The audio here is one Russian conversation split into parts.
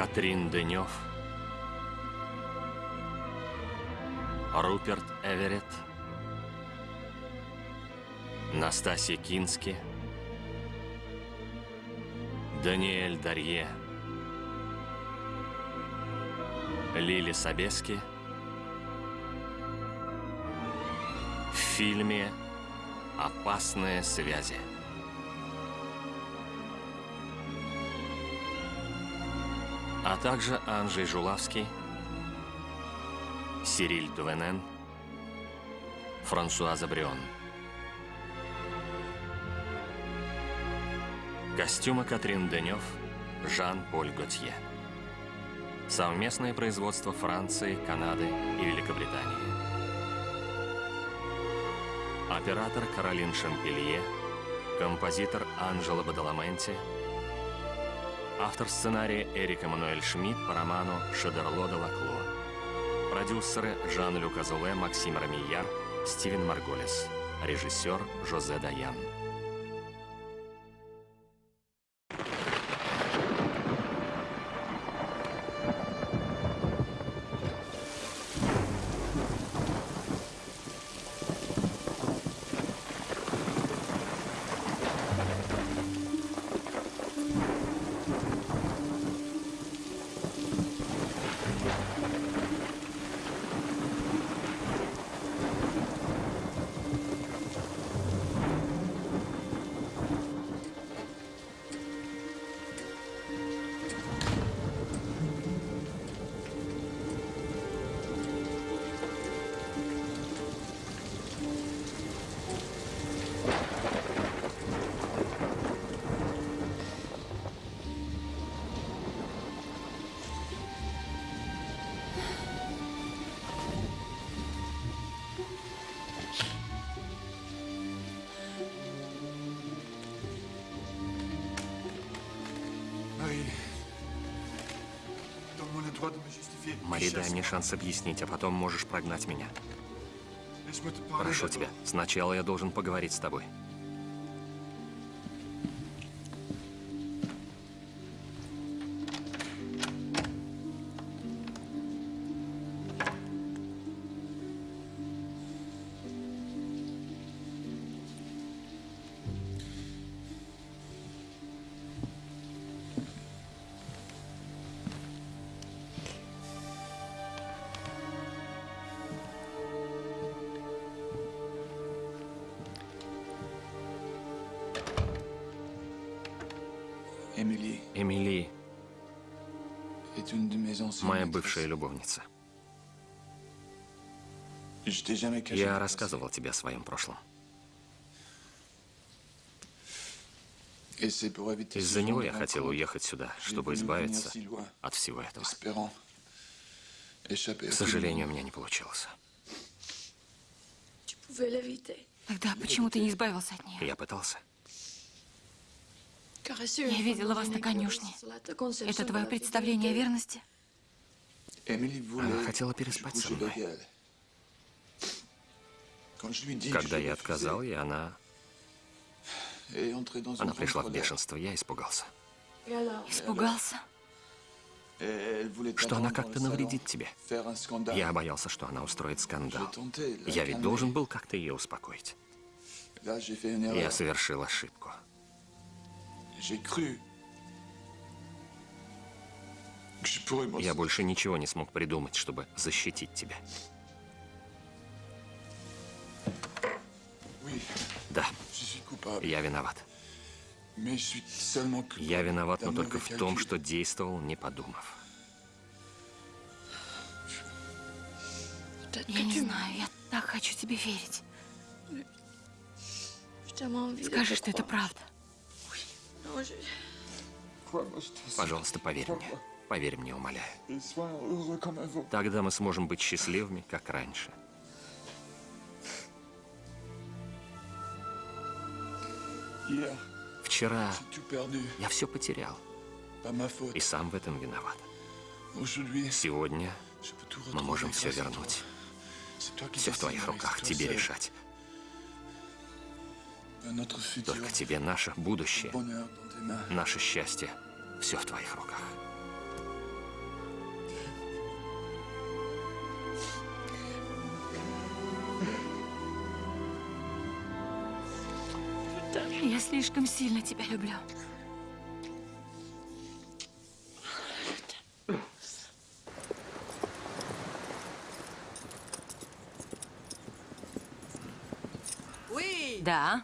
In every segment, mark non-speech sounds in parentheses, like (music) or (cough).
Катрин Денев, Руперт Эверетт, Настасья Кински, Даниэль Дарье, Лили Собески. В фильме «Опасные связи». А также Анжей Жулавский, Сириль Дувенен, Франсуаза Брион. Костюмы Катрин Денев, Жан-Поль Готье. Совместное производство Франции, Канады и Великобритании. Оператор Каролин Шампелье, композитор Анжела Бадаламенти, Автор сценария Эрик Эммануэль Шмидт по роману Шедерло де Лакло. Продюсеры Жан-Люк Азуле, Максим Рамияр, Стивен Марголес. Режиссер Жозе Даян. Шанс объяснить, а потом можешь прогнать меня. Прошу тебя, сначала я должен поговорить с тобой. Бывшая любовница. Я рассказывал тебе о своем прошлом. Из-за него я хотел уехать сюда, чтобы избавиться от всего этого. К сожалению, у меня не получилось. Тогда почему ты не избавился от нее? Я пытался. Я видела вас на конюшне. Это твое представление о верности? Она хотела переспать со мной. Когда я отказал ей, она... Она пришла в бешенство, я испугался. Испугался? Что она как-то навредит тебе. Я боялся, что она устроит скандал. Я ведь должен был как-то ее успокоить. Я совершил ошибку. Я больше ничего не смог придумать, чтобы защитить тебя. Да, я виноват. Я виноват, но только в том, что действовал, не подумав. Я не знаю, я так хочу тебе верить. Скажи, что это правда. Пожалуйста, поверь мне. Поверь мне, умоляю. Тогда мы сможем быть счастливыми, как раньше. Вчера я все потерял. И сам в этом виноват. Сегодня мы можем все вернуть. Все в твоих руках, тебе решать. Только тебе наше будущее, наше счастье, все в твоих руках. Я слишком сильно тебя люблю. Да,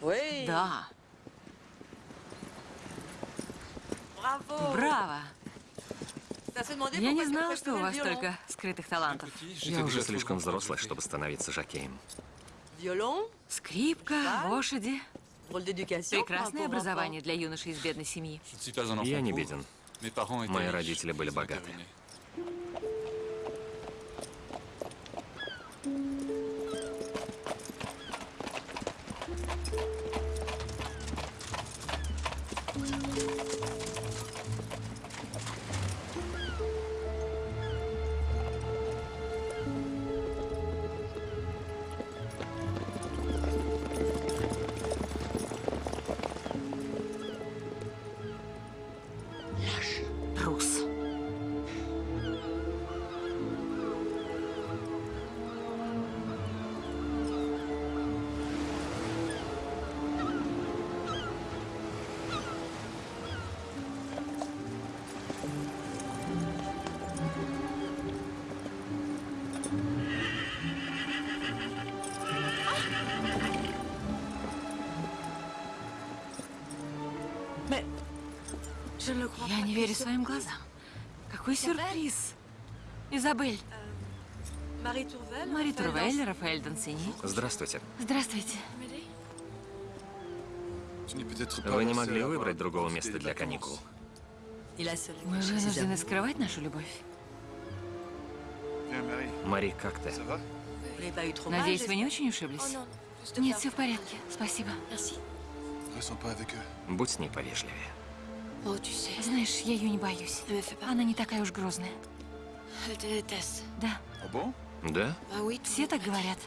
Oui. да, браво. Demandait Я не знала, что у вас столько скрытых талантов. Я уже слишком взрослая, чтобы становиться жокеем. Скрипка, лошади. Прекрасное образование для юноши из бедной семьи. Я не беден. Мои родители были богаты. Какой сюрприз. Изабель. Мари Турвель, Рафаэль Дансини. Здравствуйте. Здравствуйте. Вы не могли выбрать другого места для каникул? Мы вынуждены скрывать нашу любовь. Мари, как ты? Надеюсь, вы не очень ушиблись? Нет, все в порядке. Спасибо. Будь с ней повежливее. Знаешь, я ее не боюсь. Она не такая уж грозная. Да, Да? все так говорят.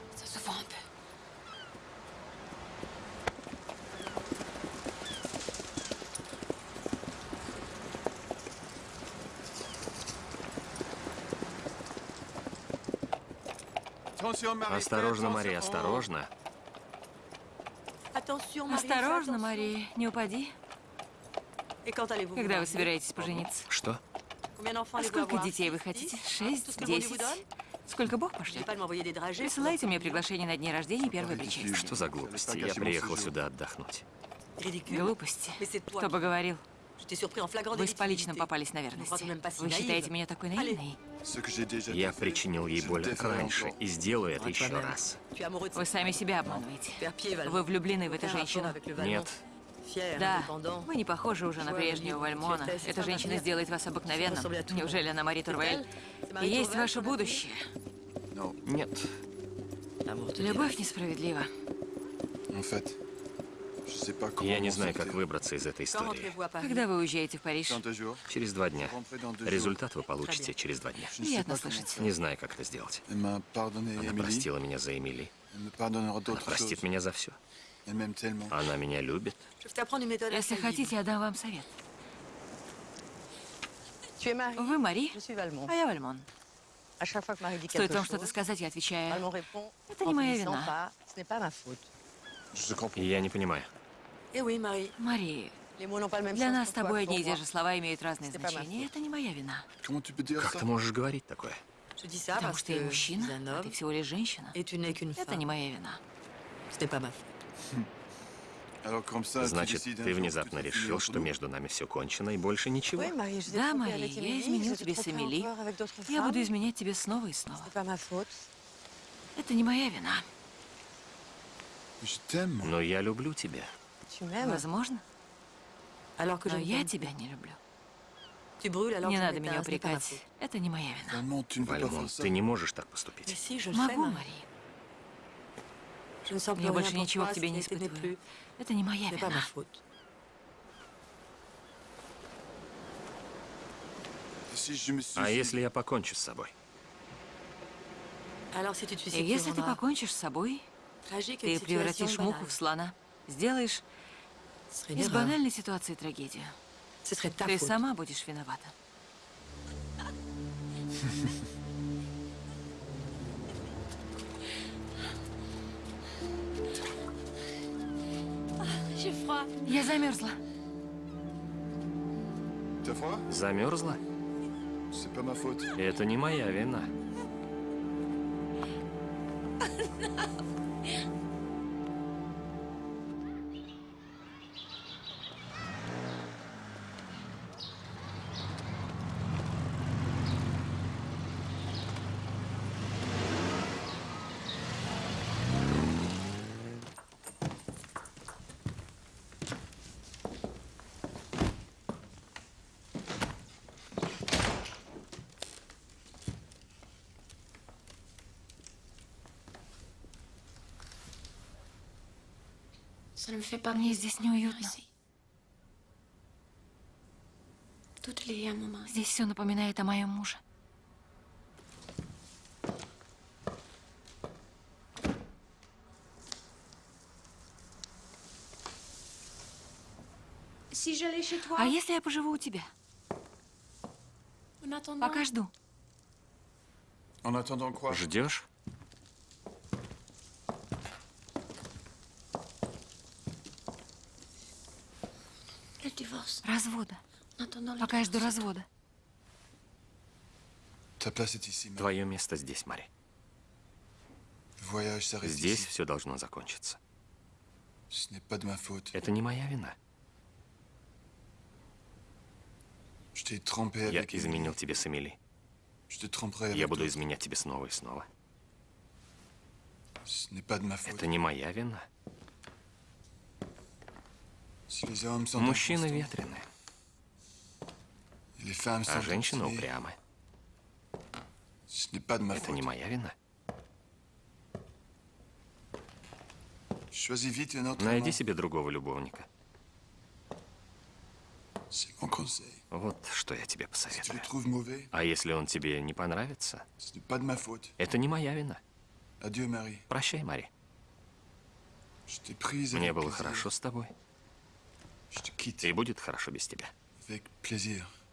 Осторожно, Мари, осторожно. Осторожно. Мари, не упади. Когда вы собираетесь пожениться? Что? А сколько детей вы хотите? Шесть? Десять? Сколько Бог пошлет? Присылайте мне приглашение на дни рождения и первые бричи. Что за глупости? Я приехал сюда отдохнуть. Глупости. Кто бы говорил? Вы с поличным попались на верности. Вы считаете меня такой наивной? Я причинил ей боль раньше и сделаю это еще раз. Вы сами себя обманываете. Вы влюблены в эту женщину. Нет. Да, вы не похожи уже на прежнего Вальмона. Эта женщина сделает вас обыкновенным. Неужели она Мари Турвель? И есть ваше будущее. Нет. Любовь несправедлива. Я не знаю, как выбраться из этой истории. Когда вы уезжаете в Париж? Через два дня. Результат вы получите через два дня. Приятно слышать. Не знаю, как это сделать. Она простила меня за Эмили. Она простит меня за все. Она меня любит. Если хотите, я дам вам совет. Вы Мари, а я Вальмон. Стоит вам что-то сказать, я отвечаю. Это не моя вина. Я не понимаю. Eh. Мари, для нас с тобой одни и те же слова имеют разные значения. Это не моя вина. Как ты можешь говорить такое? Потому что я мужчина, а ты всего лишь женщина. Это не моя вина. Значит, ты внезапно решил, что между нами все кончено и больше ничего. Да, Мари, я t'ai тебе с Эмили. Я буду изменять тебе снова и снова. Это не моя вина. Но я люблю тебя. Возможно, но я тебя не люблю. Не надо меня упрекать. Это не моя вина. Вальмон, ты не можешь так поступить. Могу, Marie. Я rien больше ничего к тебе не испытываю. Это не моя вина. А если я покончу с собой? И tu если ты покончишь с собой, ты превратишь banale. в слона. Сделаешь из банальной ситуации трагедию. Ты сама будешь виновата. (laughs) замерзла. Froid Замерзла? Faute. Это не моя вина. Мне здесь неуютно. Здесь все напоминает о моем муже. А если я поживу у тебя? Пока жду. Ждешь? le divorce. Развода. Пока я жду развода. Твое место здесь, Мари. Здесь все должно закончиться. Это не моя вина. Я изменил тебе с Эмили. Я буду изменять тебе снова и снова. Это не моя вина. Мужчины ветрены, а женщины упрямы. Это не моя вина. Найди себе другого любовника. Вот что я тебе посоветую. А если он тебе не понравится, это не моя вина. Прощай, Мари. Мне было хорошо с тобой. И будет хорошо без тебя.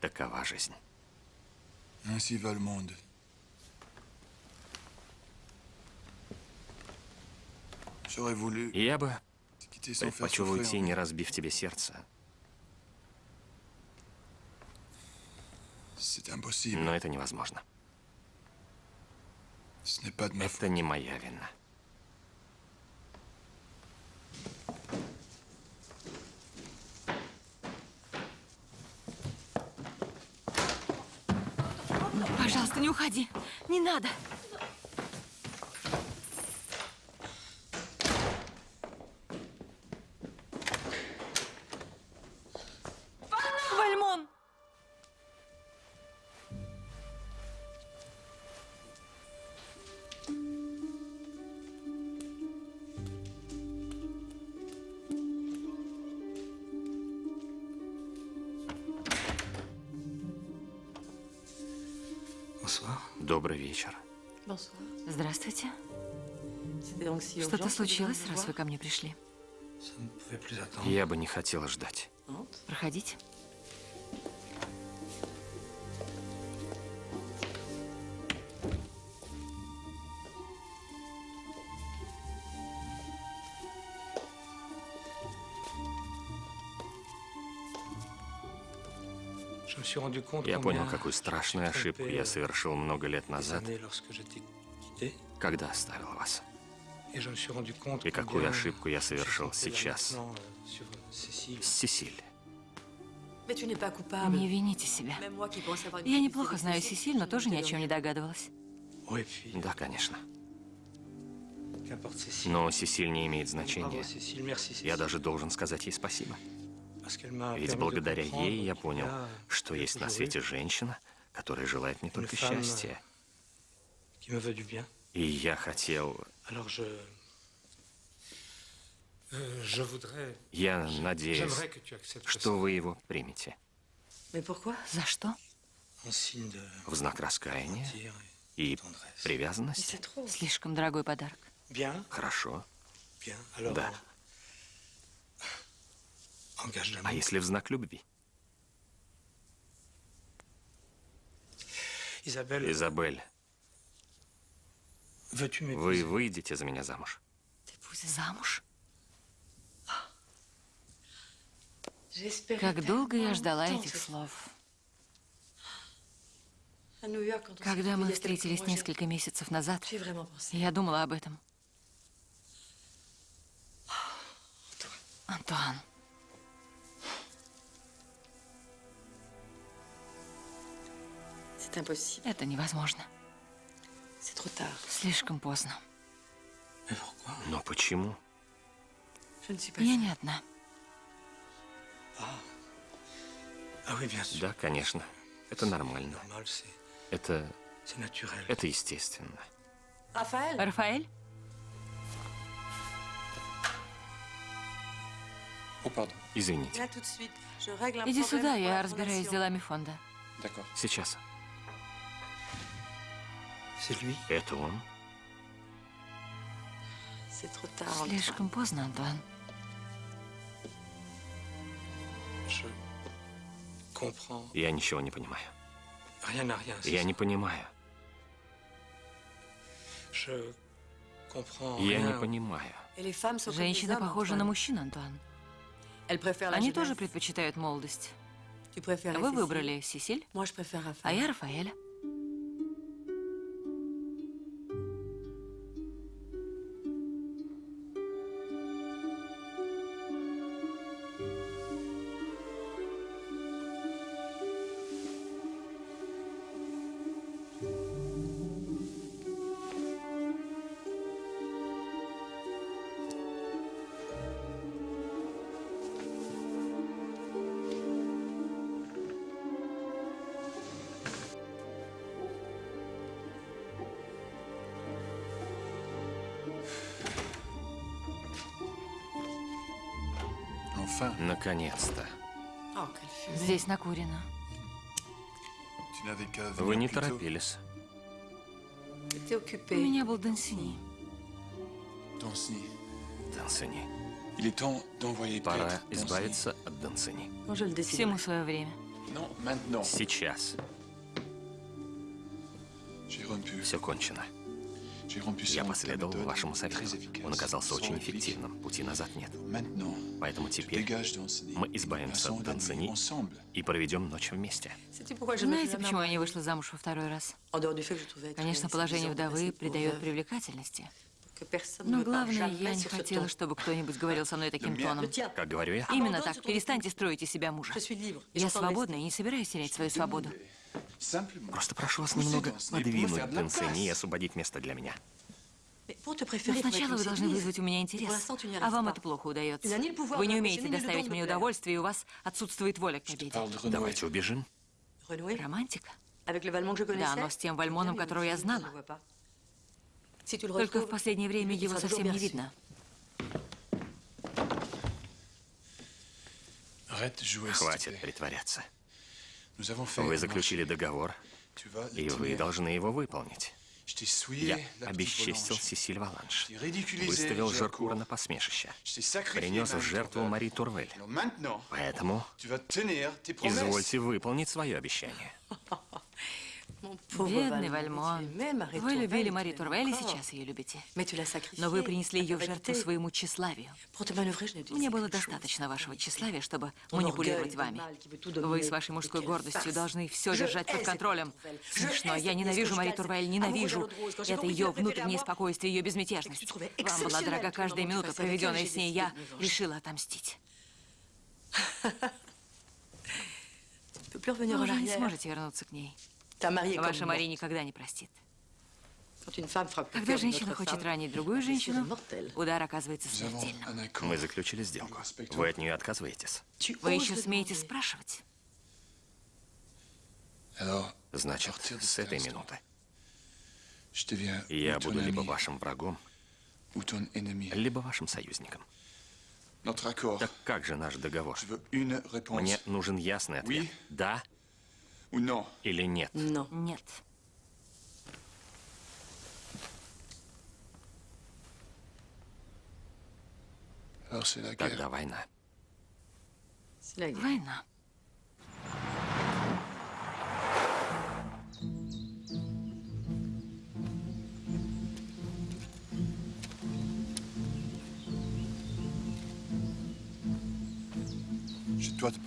Такова жизнь. Ainsi va le monde. J'aurais voulu Я бы предпочел уйти, не разбив тебе сердце. Но это невозможно. Это не моя вина. Пожалуйста, не уходи. Не надо. Что-то случилось, раз вы ко мне пришли? Я бы не хотела ждать. Проходите. Я понял, какую страшную ошибку я совершил много лет назад, когда оставил вас. И какую ошибку я совершил сейчас. euh. С Сесиль. Не вините себя. Я неплохо знаю Сесиль, но тоже ни о чем не догадывалась. Да, конечно. Но Сесиль не имеет значения. Я даже должен сказать ей спасибо. Ведь благодаря ей я понял, что есть на свете женщина, которая желает мне только счастья. И я хотел... Euh. Я надеюсь, что вы его примете. За что? В знак раскаяния и привязанности. Слишком дорогой подарок. Хорошо. Да. А если в знак любви? Изабель, вы выйдете за меня замуж? Замуж? Как долго я ждала этих слов. Когда мы встретились несколько месяцев назад, я думала об этом. Антуан, это невозможно. Слишком поздно. Но почему? Я не одна. Ah. Да, конечно. Это нормально. Это... это естественно. Рафаэль? Oh. Извините. Иди сюда, я разбираюсь с делами фонда. Сейчас. C'est lui Это он? C'est trop tard. Antoine. Слишком поздно, Антуан. Je comprends Я ничего не понимаю. Я не понимаю. Я не понимаю. Et les femmes sont comme les Женщины hommes, похожи Antoine. на мужчин, Антуан. Они тоже предпочитают молодость. Вы выбрали Сесиль, Raphaël. а я Рафаэля. Наконец-то. Oh. Здесь накурено. Вы не торопились. У меня был Дансини. Дансини. d'envoyer Пора избавиться от Дансини. Всему свое время. Сейчас. Все кончено. Я последовал вашему совету. Он оказался очень эффективным. Пути назад нет. Поэтому теперь мы избавимся от Дансини и проведем ночь вместе. Знаете, почему я не вышла замуж во второй раз? Конечно, положение вдовы придает привлекательности. Но главное, я не хотела, чтобы кто-нибудь говорил со мной таким тоном. Как говорю я? Именно так. Перестаньте строить из себя мужа. Я свободна и не собираюсь терять свою свободу. Просто прошу вас немного подвинуть Дансини и освободить место для меня. Но сначала вы должны вызвать у меня интерес, а вам это плохо удается. Вы не умеете доставить мне удовольствие, и у вас отсутствует воля к победе. Давайте убежим. Романтика? Да, но с тем Вальмоном, которого я знала. Только в последнее время его совсем не видно. Хватит притворяться. Вы заключили договор, и вы должны его выполнить. Я обесчестил. Сесиль Валанш. Выставил Жеркура Жеркур. на посмешище. Принес в жертву. Мари Турвель. Поэтому извольте выполнить свое обещание. (laughs) Бедный Вальмон. Вы любили Мари Турвель и сейчас ее любите. Но вы принесли ее в жертву своему тщеславию. Мне было достаточно вашего тщеславия, чтобы манипулировать вами. Вы с вашей мужской гордостью должны все держать под контролем. Смешно. Я ненавижу Мари Турвель, ненавижу. Это ее внутреннее спокойствие, ее безмятежность. Вам была дорога каждая минута, проведенная с ней. Я решила отомстить. Вы уже не сможете вернуться к ней. Ваша Мари никогда не простит. Когда женщина хочет ранить другую женщину, удар оказывается смертельным. Мы заключили сделку. Вы от нее отказываетесь. Вы еще смеете спрашивать? Значит, с этой минуты я буду либо вашим врагом, либо вашим союзником. Так как же наш договор? Мне нужен ясный ответ. Да Или нет? Non. Нет. Тогда война. Война.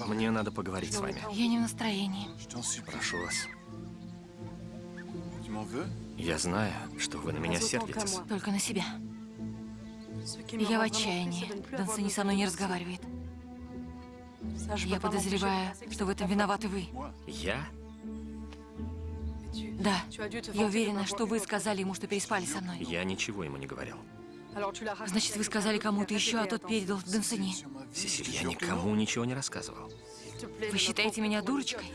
Мне надо поговорить с вами. Я не в настроении. Прошу вас. Я знаю, что вы на меня сердитесь. Только на себя. Я в отчаянии. Дансини со мной не разговаривает. Я подозреваю, что в этом виноваты вы. Я? Да. Я уверена, что вы сказали ему, что переспали со мной. Я ничего ему не говорил. Значит, вы сказали кому-то еще, а тот передал Дансини. Сесиль, я никому ничего не рассказывал. Вы считаете меня дурочкой?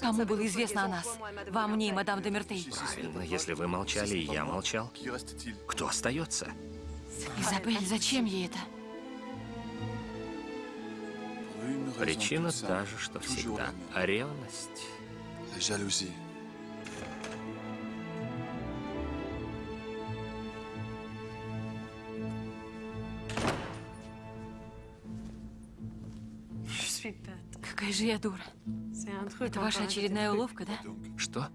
Кому было известно о нас? Вам, мне и мадам де Мертей. Правильно, если вы молчали, и я молчал, кто остается? Изабель, зачем ей это? Причина та же, что всегда. ревность. Какая же я дура. Это ваша очередная уловка, да? Что?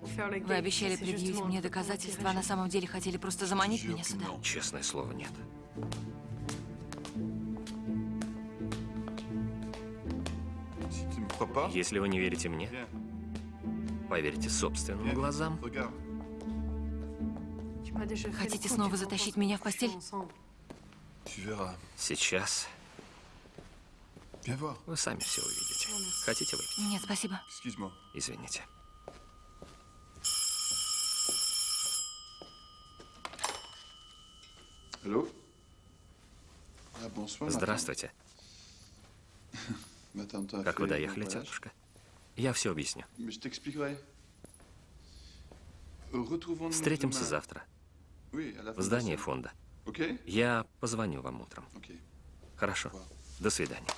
Вы обещали предъявить мне доказательства, а на самом деле хотели просто заманить меня сюда. Честное слово, нет. Если вы не верите мне, поверьте собственным глазам. Хотите снова затащить меня в постель? Сейчас. Вы сами все увидите. Хотите выпить? Нет, спасибо. Извините. Здравствуйте. (laughs) Как вы доехали, тетушка? Я все объясню. Встретимся завтра в здании фонда. Я позвоню вам утром. Хорошо. До свидания.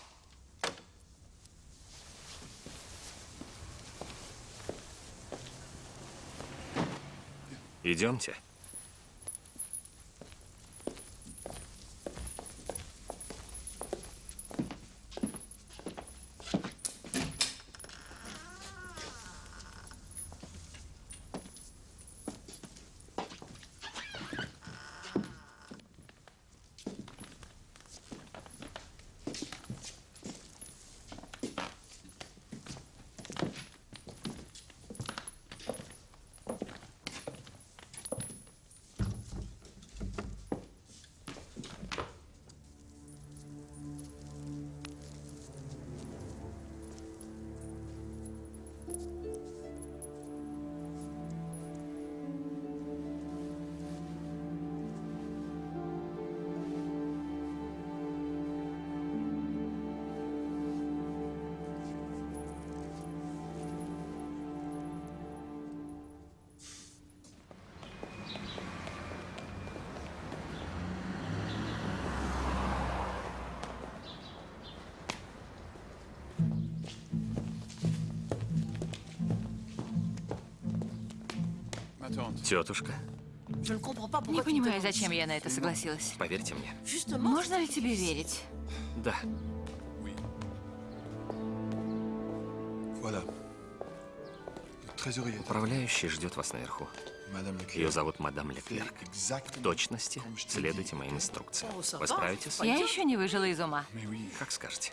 Идемте. Тетушка, Не понимаю, зачем я на это согласилась. поверьте мне. Можно ли тебе верить? Да, управляющий ждет вас наверху. Ее зовут мадам Леклерк. В точности следуйте моим инструкциям. Вы справитесь? Я еще не выжила из ума. Как скажете.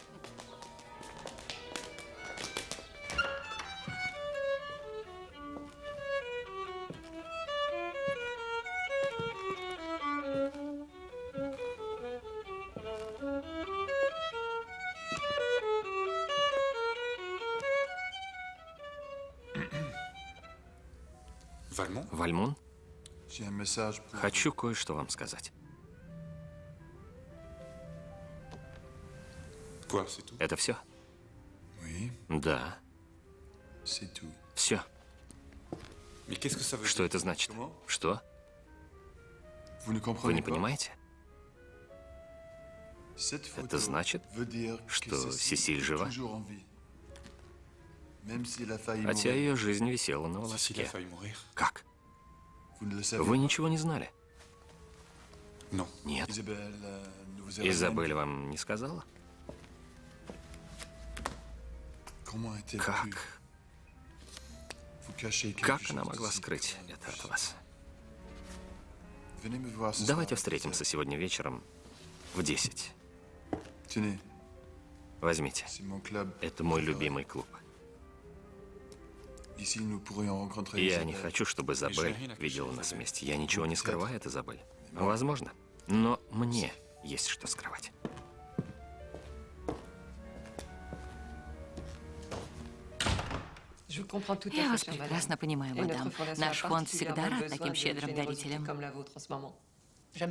Хочу кое-что вам сказать. Это все? Да, все. Что это значит? Что? Вы не понимаете? Это значит, что Сесиль жива? Хотя ее жизнь висела на волоске. Как? Вы ничего не знали? Non. Нет. Изабель вам не сказала? Как? Как она могла скрыть это от вас? Давайте встретимся сегодня вечером в 10. Tenez, Возьмите. Это мой любимый клуб. Я не хочу, чтобы Изабель видела нас вместе. Я ничего не скрываю от Изабель. Возможно. Но мне есть что скрывать. Я вас прекрасно понимаю, мадам. Наш фонд всегда рад таким щедрым дарителям.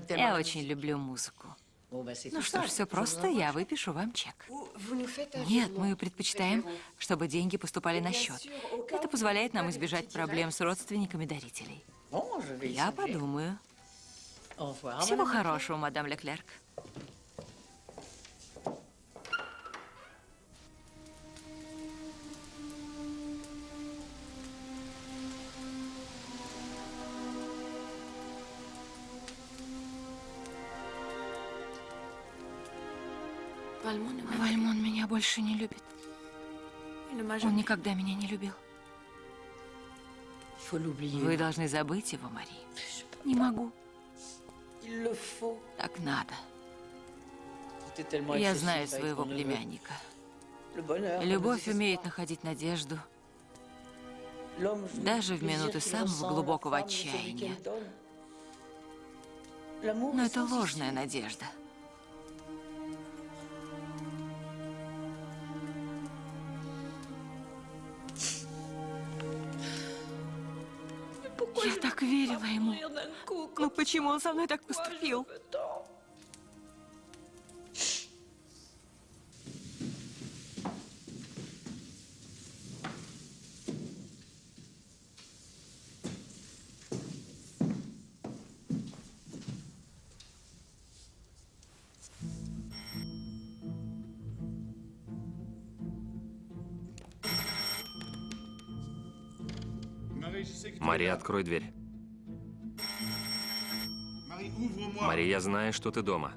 Я очень люблю музыку. Ну что ж, все просто, я выпишу вам чек. Нет, мы предпочитаем, чтобы деньги поступали на счет. Это позволяет нам избежать проблем с родственниками дарителей. Я подумаю. Всего хорошего, мадам Леклерк. Вальмон меня больше не любит. Он никогда меня не любил. Вы должны забыть его, Мари. Не могу. Так надо. Я знаю своего племянника. Любовь умеет находить надежду, даже в минуты самого глубокого отчаяния. Но это ложная надежда. Я так верила ему. Ну почему он со мной так поступил? Мари, открой дверь. Мари, я знаю, что ты дома.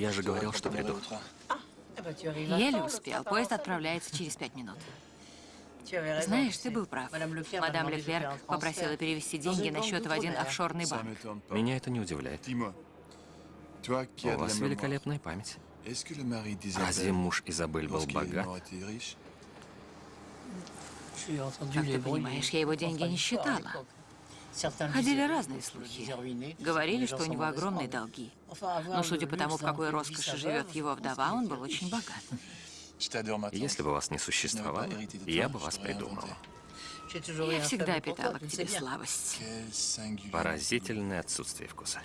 Я же говорил, что приду. Еле успел. Поезд отправляется через пять минут. Знаешь, ты был прав. Мадам Леклерк попросила перевести деньги на счет в один офшорный банк. Меня это не удивляет. У вас великолепная память. Разве муж Изабель был богат? Как ты понимаешь, я его деньги не считала. Ходили разные слухи. Говорили, что у него огромные долги. Но судя по тому, в какой роскоши живет его вдова, он был очень богат. Если бы вас не существовало, я бы вас придумал. Я всегда питала к тебе слабость. Поразительное отсутствие вкуса.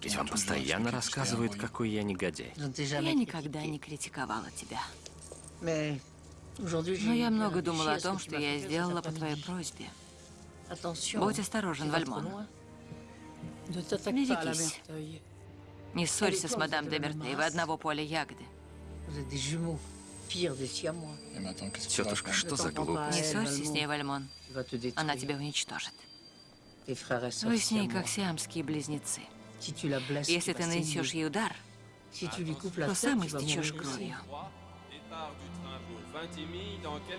Ведь вам постоянно рассказывают, какой я негодяй. Я никогда не критиковала тебя. Но я много думала о том, что я сделала по твоей просьбе. Будь осторожен, Вальмон. Берегись. Не ссорься с мадам де Мертей, вы одного поля ягоды. Тетушка, что за глупость? Не ссорься с ней, Вальмон. Она тебя уничтожит. Вы с ней как сиамские близнецы. Если ты нанесешь ей удар, то сам истечешь кровью.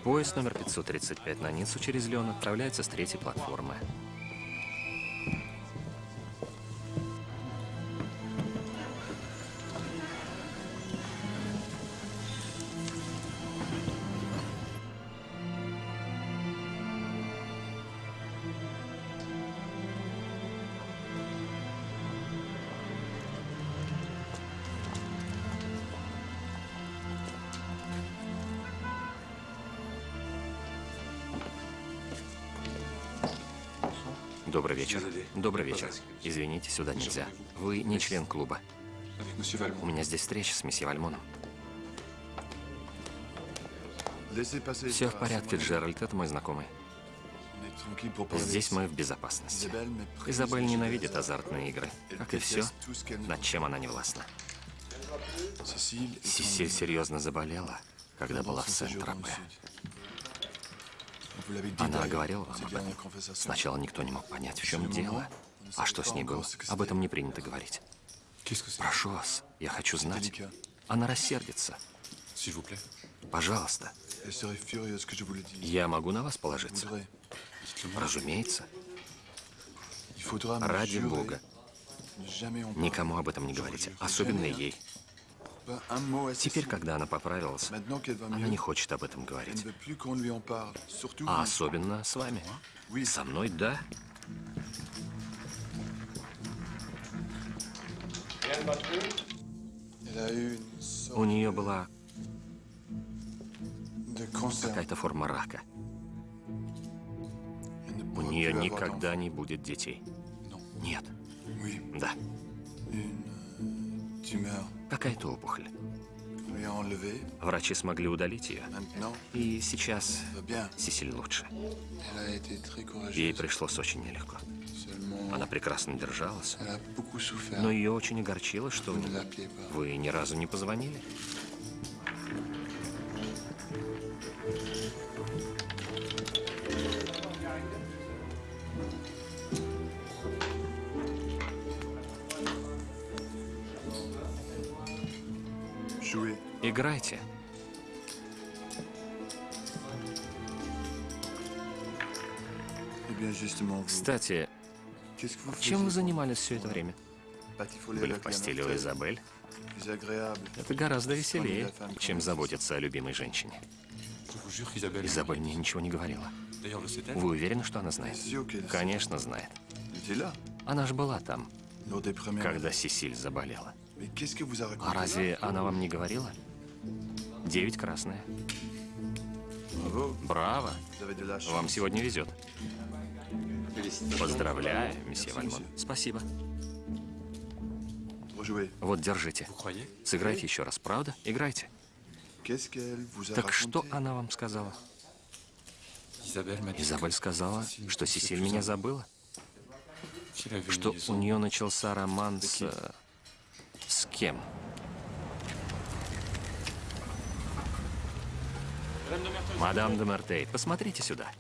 Поезд номер 535 на Ниццу через Леон отправляется с третьей платформы. Сюда нельзя. Вы не член клуба. У меня здесь встреча с месье Вальмоном. Все в порядке, Джеральд, это мой знакомый. Здесь мы в безопасности. Изабель ненавидит азартные игры, как и все, над чем она не властна. Сесиль серьезно заболела, когда была в Сент-Тропе. Она говорила вам об этом. Сначала никто не мог понять, в чем дело. А что с ней было? Об этом не принято говорить. Прошу вас, я хочу знать. Она рассердится. Пожалуйста, я могу на вас положиться? Разумеется. Ради Бога, никому об этом не говорите, особенно ей. Теперь, когда она поправилась, она не хочет об этом говорить. А особенно с вами. Со мной, да. У нее была какая-то форма рака. У нее никогда не будет детей. Нет. Да. Какая-то опухоль. Врачи смогли удалить ее. И сейчас. Сесиль лучше. Ей пришлось очень нелегко. Она прекрасно держалась. Но ее очень огорчило, что вы ни разу не позвонили. Кстати, чем вы занимались все это время? Были в постели у. Изабель. Это гораздо веселее, чем заботиться о любимой женщине. Изабель мне ничего не говорила. Вы уверены, что она знает? Конечно, знает. Она же была там, когда Сесиль заболела. А разве она вам не говорила? Девять красная. Браво! Вам сегодня везет. Поздравляю, месье Вальмон. Спасибо. Вот, держите. Сыграйте еще раз, правда? Играйте. Так что она вам сказала? Изабель сказала, что Сесиль меня забыла, что у нее начался роман с... С кем? Мадам де Мертей, посмотрите сюда.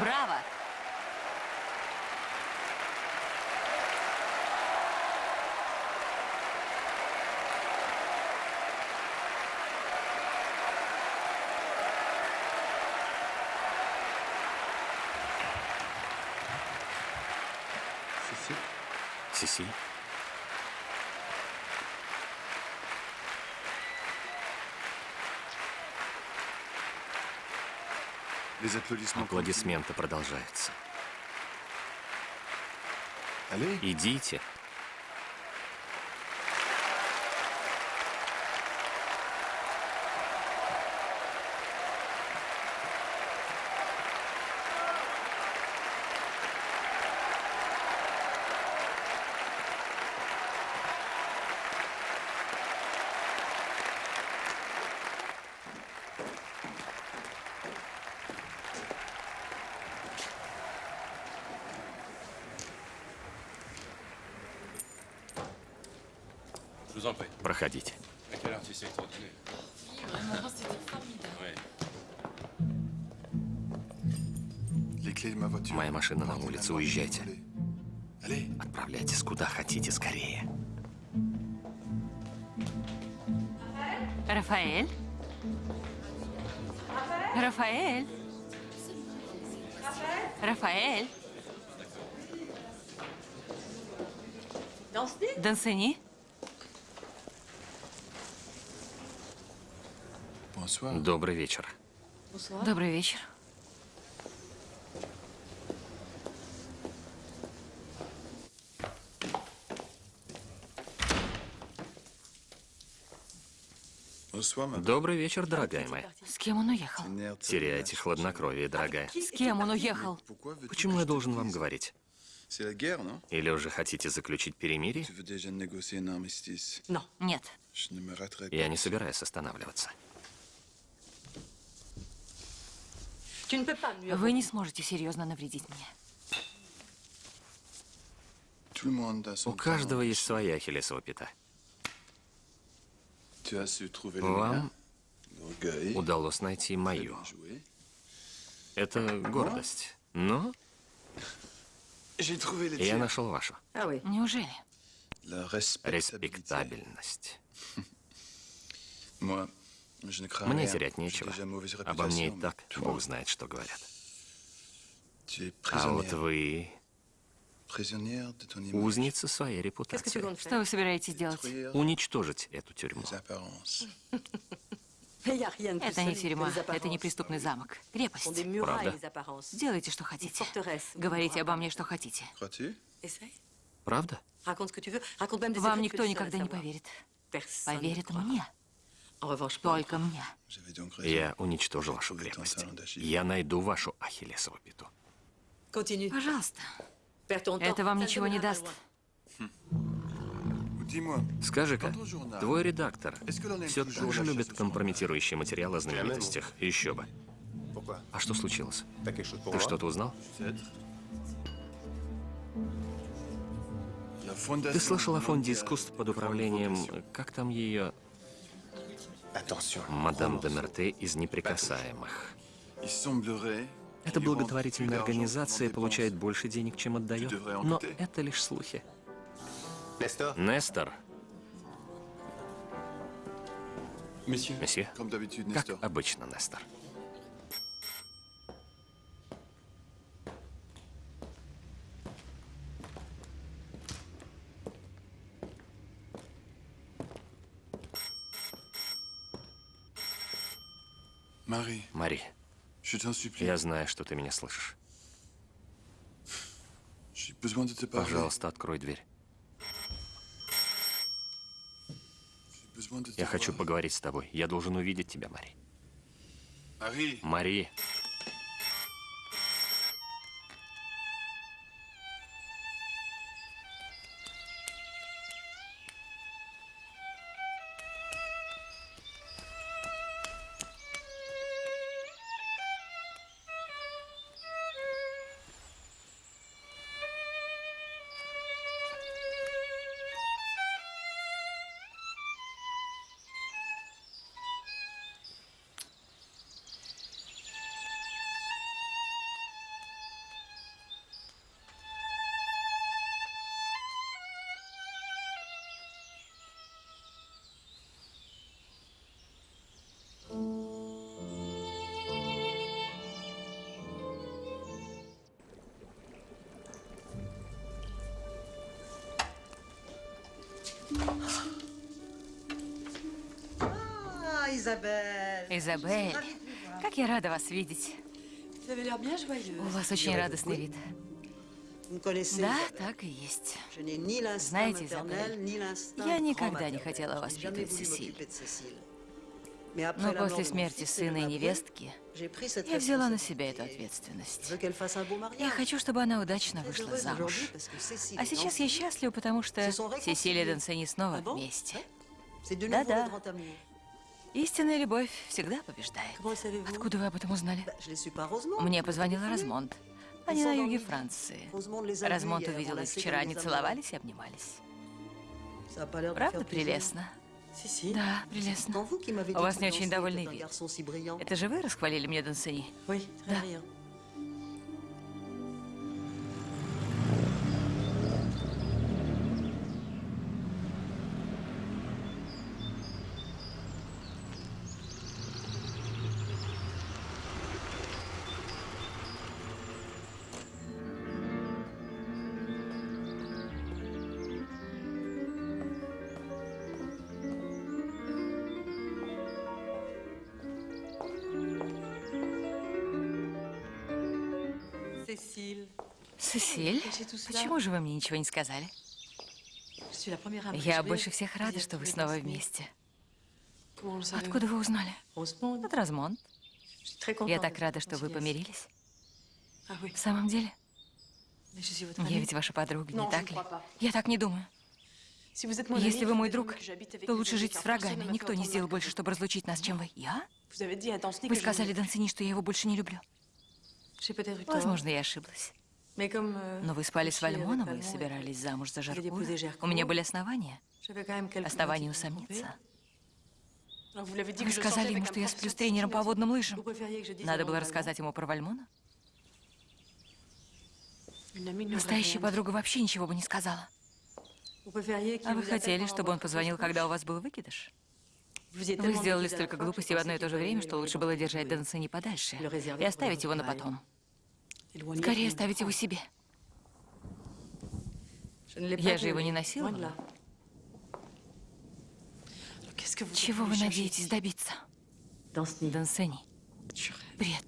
Браво! C'est ça Аплодисменты продолжаются. Идите. Voiture. Моя машина на улице, уезжайте. Отправляйтесь куда хотите скорее. Рафаэль? Рафаэль? Рафаэль? Дансени? Добрый вечер. Добрый вечер. Добрый вечер, дорогая моя. С кем он уехал? Теряете хладнокровие, дорогая. С кем он уехал? Почему я должен вам говорить? Или уже хотите заключить перемирие? Нет. Я не собираюсь останавливаться. Вы не сможете серьезно навредить мне. У каждого есть своя ахиллесова пята. Вам удалось найти мою. Это гордость. Но я нашел вашу. Неужели? La respectabilité. Респектабельность. Мне терять нечего. Обо мне и так Бог знает, что говорят. А вот вы узница своей репутации. Что вы собираетесь делать? Уничтожить эту тюрьму. (laughs) Это не тюрьма, это не преступный замок. Крепость. Правда? Делайте, что хотите. Говорите обо мне, что хотите. Правда? Вам никто никогда не поверит. Поверит мне. Только мне. J'avais donc raison. Я уничтожу вашу крепость. Я найду вашу ахиллесову пяту. Пожалуйста. Это вам ничего не даст. Скажи-ка, твой редактор все так же любит компрометирующие материалы о знаменитостях? Еще бы. А что случилось? Ты что-то узнал? Ты слышал о фонде искусств под управлением... Как там ее... Мадам де Мерте из неприкасаемых. Эта благотворительная организация получает больше денег, чем отдает. Но это лишь слухи. Нестор, месье, как обычно, Нестор. Я знаю, что ты меня слышишь. Пожалуйста, открой дверь. Я хочу поговорить с тобой. Я должен увидеть тебя, Мари. Marie, Мари, Isabelle. Изабель, как я рада вас видеть. У вас очень радостный вид. Да, так и есть. Знаете, Изабель, я никогда не хотела воспитывать Сесиль. Но после смерти сына и невестки я взяла на себя эту ответственность. Я хочу, чтобы она удачно вышла замуж. А сейчас я счастлива, потому что. Сесилия и Дансени снова Ah вместе. Да-да. Истинная любовь всегда побеждает. Откуда вы об этом узнали? Мне позвонила Размонт. Они на юге Франции. Hier, увидела их вчера, они целовались и обнимались. Правда прелестно? Да, прелестно. У вас не очень довольный вид. Это же вы расхвалили мне Дансени? Oui, Сесиль, почему же вы мне ничего не сказали? à Я больше всех рада, что вы снова вместе. Откуда вы узнали? От Размонт. Я так рада, что вы помирились. Oui, В самом деле, я ведь ваша подруга, не так ли? Я так не думаю. Если вы мой друг, то лучше жить с врагами. Никто не сделал больше, чтобы разлучить нас, чем вы. Я? Вы сказали. Дансини, что я его больше не люблю. Возможно, я ошиблась. Euh, Но вы спали с Вальмоном и собирались замуж за Жаркура. У меня были основания. Основания усомниться. Вы сказали ему, что я сплю с тренером по водным лыжам. Надо было рассказать ему про Вальмона? Настоящая подруга вообще ничего бы не сказала. А вы хотели, чтобы он позвонил, когда у вас был выкидыш? Вы сделали столько глупостей в одно и то же время, что лучше было держать. Дансени подальше и оставить его на потом. Скорее оставить его себе. Я же его не насиловала. vous Чего вы надеетесь добиться? Дансени. Бред.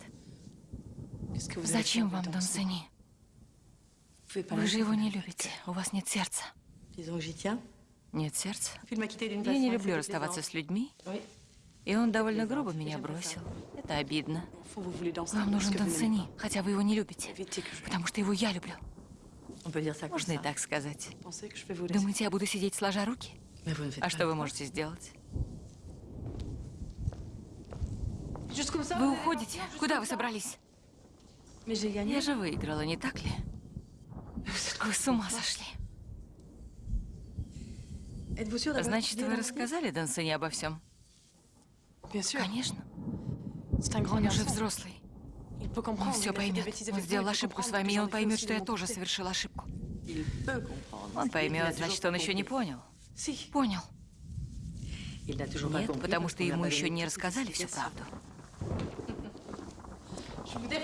Зачем вам Дансени? Вы же его не любите. У вас нет сердца. Нет сердца? Я не люблю расставаться с людьми. И он довольно грубо меня бросил. Это обидно. Вам нужен Дансени, хотя вы его не любите. Потому что его я люблю. Можно и так сказать. Думаете, я буду сидеть сложа руки? А что вы можете сделать? Вы уходите? Куда вы собрались? Я же выиграла, не так ли? Вы с ума сошли. Значит, вы рассказали Дансене обо всем? Конечно. Он уже взрослый. Он все поймет. Он сделал ошибку с вами, и он поймет, что я тоже côté. совершила ошибку. Он поймет, значит, он еще не понял. Понял. Нет, потому что ему еще не рассказали всю правду.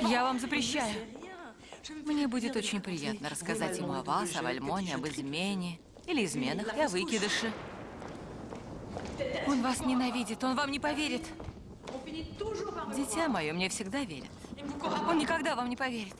Я вам запрещаю. Мне будет очень приятно рассказать ему о вас, о Вальмоне, об измене. Или изменах, и о выкидыше. Он вас ненавидит, он вам не поверит. Дитя мое мне всегда верит. Он никогда вам не поверит.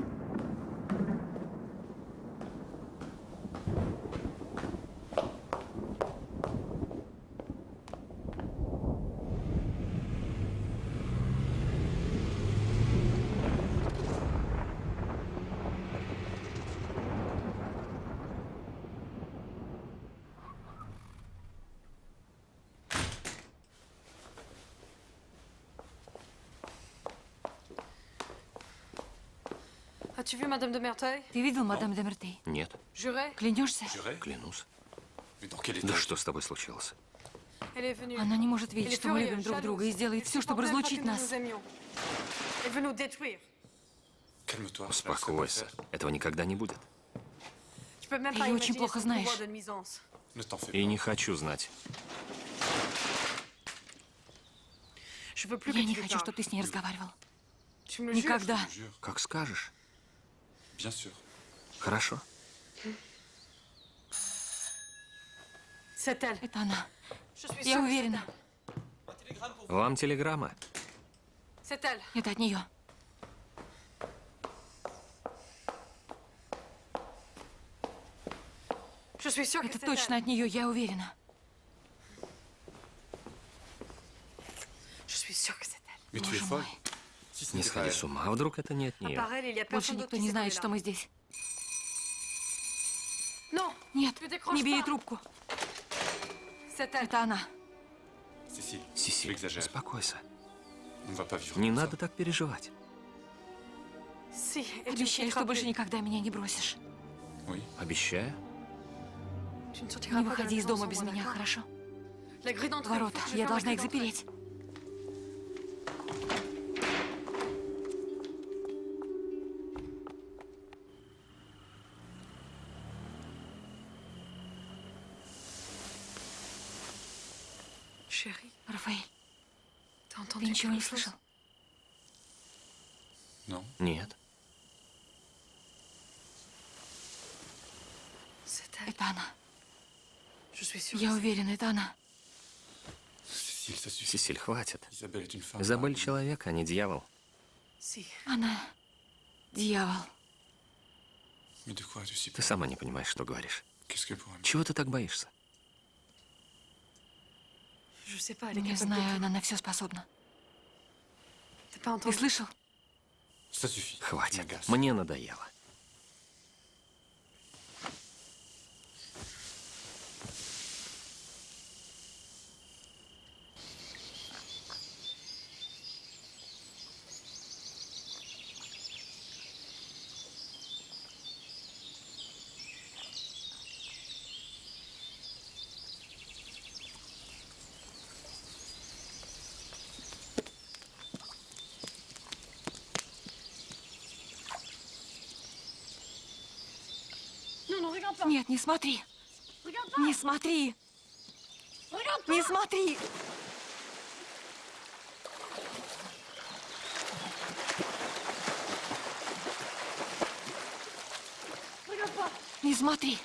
As-tu vu Madame de Merteuil Ты видел мадам де Мертей? Нет, Juré Клянешься? Juré клянусь. Да что с тобой случилось? Она не может видеть, что мы любим друг друга, и сделает все, чтобы разлучить нас. Успокойся. Этого никогда не будет. Ты очень плохо знаешь. И не хочу знать. Я не хочу, чтобы ты с ней разговаривал. Никогда. Как скажешь. Bien sûr. Хорошо. Это она. Я уверена. Вам телеграмма. Это от нее. Это точно от нее, я уверена. Боже мой. Не сходи с ума, вдруг это не от нее. Больше никто не знает, что мы здесь. Нет, не бери трубку. Это она. Сесиль, успокойся. Не надо так переживать. Обещай, что больше никогда меня не бросишь. Обещаю. Не выходи из дома без меня, хорошо? Ворота. Я должна их запереть. Ничего не слышал? Non. Нет. Это она. Я уверена, это она. Сесиль, хватит. Изабель человек, а не дьявол. Она дьявол. Ты сама не понимаешь, что говоришь. Чего ты так боишься? Не de знаю, она на все способна. Ты слышал? Хватит. Мне надоело. Нет, не смотри. Не смотри. Не смотри. Не смотри.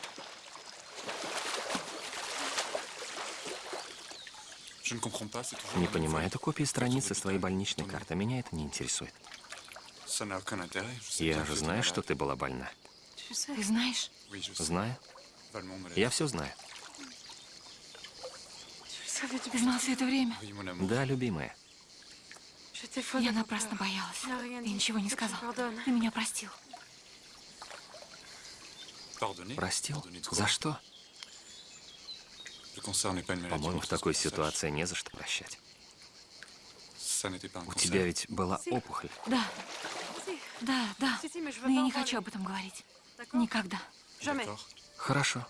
Не понимаю, это копия страницы с твоей больничной карты. Меня это не интересует. Я же знаю, что ты была больна. Ты знаешь? Знаю. Я все знаю. Ты знал все это время? Да, любимая. Я напрасно боялась. Ты ничего не сказал. Ты меня простил. Простил? За что? По-моему, в такой ситуации не за что прощать. У тебя ведь была опухоль. Да, да, да. Но я не хочу об этом говорить. Никогда. Хорошо.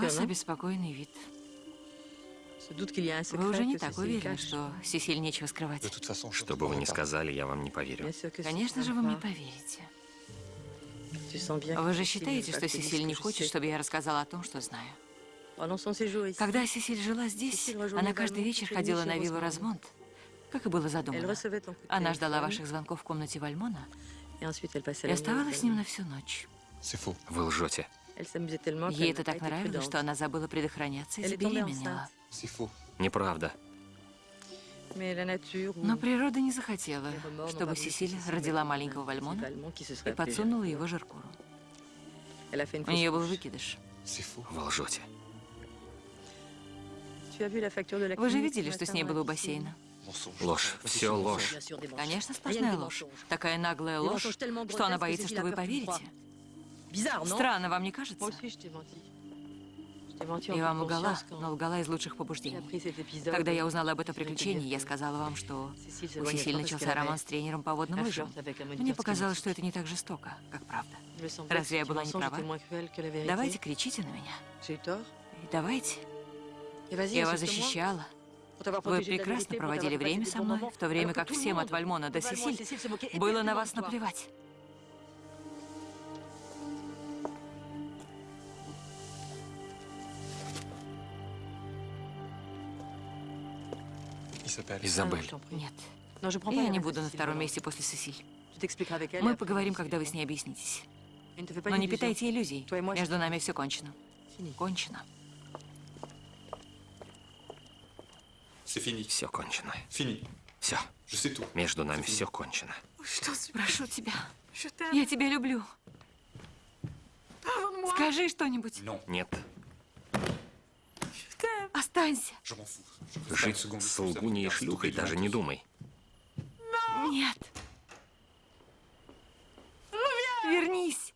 Вас обеспокоенный вид. Вы уже не так уверены, что Сесиль нечего скрывать. Что бы вы ни сказали, я вам не поверю. Конечно же, вы мне поверите. Вы же считаете, что Сесиль не хочет, чтобы я рассказала о том, что знаю. Séjour ici, Когда Сесиль жила здесь, она каждый Вальмонт вечер ходила на виллу. Размонт, как и было задумано. Она ждала ваших звонков в комнате Вальмона и оставалась с ним на всю ночь. Вы лжете. Ей это так нравилось, что она забыла предохраняться и забеременела. Неправда. Но природа не захотела, чтобы Сесиль родила маленького Вальмона и подсунула его Жеркуру. У нее был выкидыш. Вы лжете. Вы же видели, что с ней было у бассейна? Ложь. Все ложь. Конечно, сплошная ложь. Такая наглая ложь, что она боится, что вы поверите. Странно, вам не кажется? Я вам лгала, но лгала из лучших побуждений. Когда я узнала об этом приключении, я сказала вам, что у Сесиль начался роман с тренером по водным лыжам. Мне показалось, что это не так жестоко, как правда. Разве я была не права? Давайте кричите на меня. Давайте. Я вас защищала. Вы прекрасно проводили время со мной, в то время как всем от Вальмона до Сесиль было на вас наплевать. Изабель. Prie. Нет. Я не буду на втором месте после Сесиль. Мы поговорим, когда вы с ней объяснитесь. Но не питайте иллюзий. Между нами все кончено. Кончено. Все кончено. Все. Между нами все кончено. Прошу тебя. Я тебя люблю. Скажи что-нибудь. Нет. Останься. Жить с лгуней и шлюхой даже не думай. Нет. Вернись.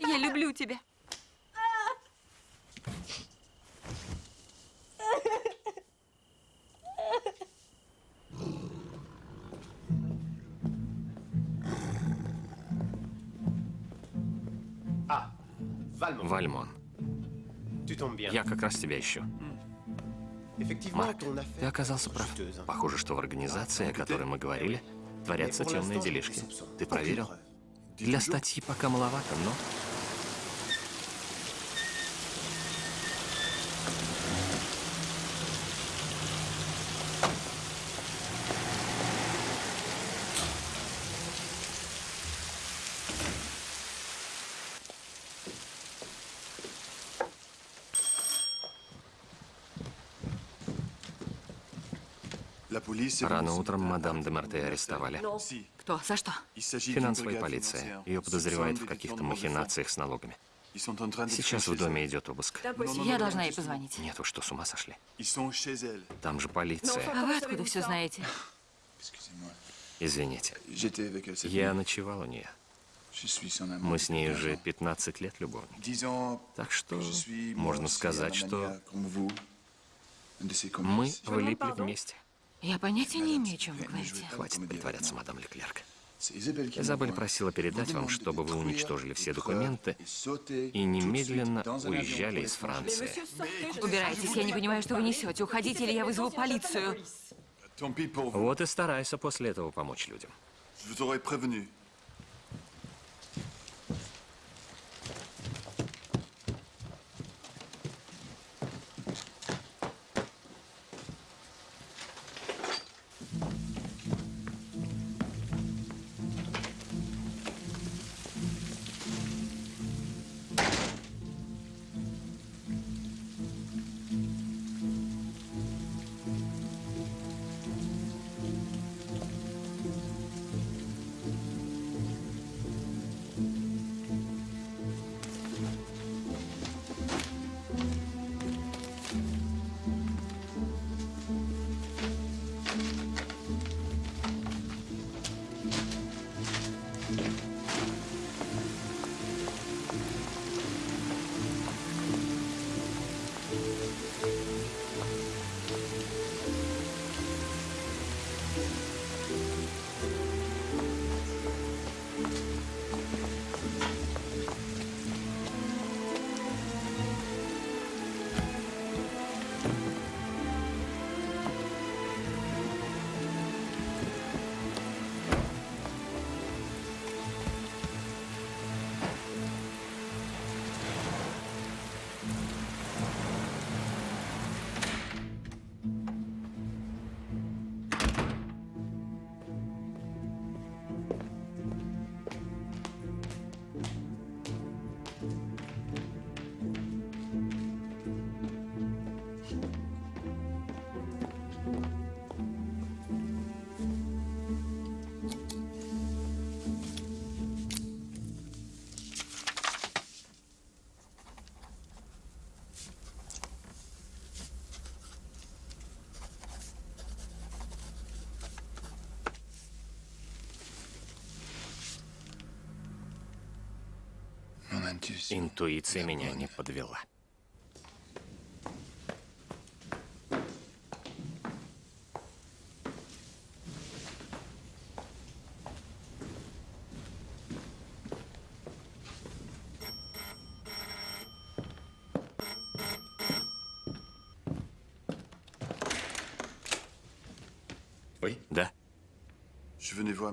Я люблю тебя. Ah, Вальмон. Я как раз тебя ищу. Марк, ты оказался прав. Похоже, что в организации, о которой мы говорили, творятся темные делишки. Ты проверил? Для статьи пока маловато, но... Рано утром мадам де Марте арестовали. Кто? За что? Финансовая полиция. Ее подозревают в каких-то махинациях с налогами. Сейчас в доме идет обыск. Я должна ей позвонить. Нет, вы что, с ума сошли? Там же полиция. А вы откуда все знаете? Извините. Я ночевал у нее. Мы с ней уже 15 ans. 15 лет любовники. Так что можно сказать, что мы влипли вместе. Я понятия не имею, о чем вы говорите. Хватит притворяться, мадам Леклерк. Изабель просила передать вам, чтобы вы уничтожили все документы и немедленно уезжали из. Франции. Убирайтесь, я не понимаю, что вы несете. Уходите, или я вызову полицию. Вот и старайся после этого помочь людям. Интуиция меня не подвела.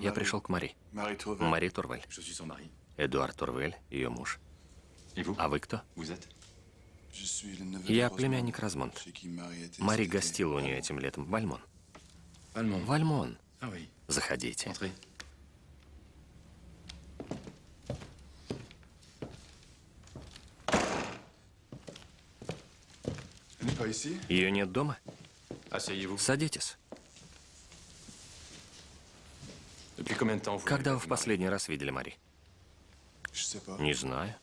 Я пришел к Мари. Мари Турвель. Эдуард Турвель, ее муж. А вы кто? Я племянник Размонт. Мари гостила у нее этим летом. Вальмон. Вальмон. Заходите. Ее нет дома? Садитесь. Когда вы в последний раз видели Мари? Не знаю.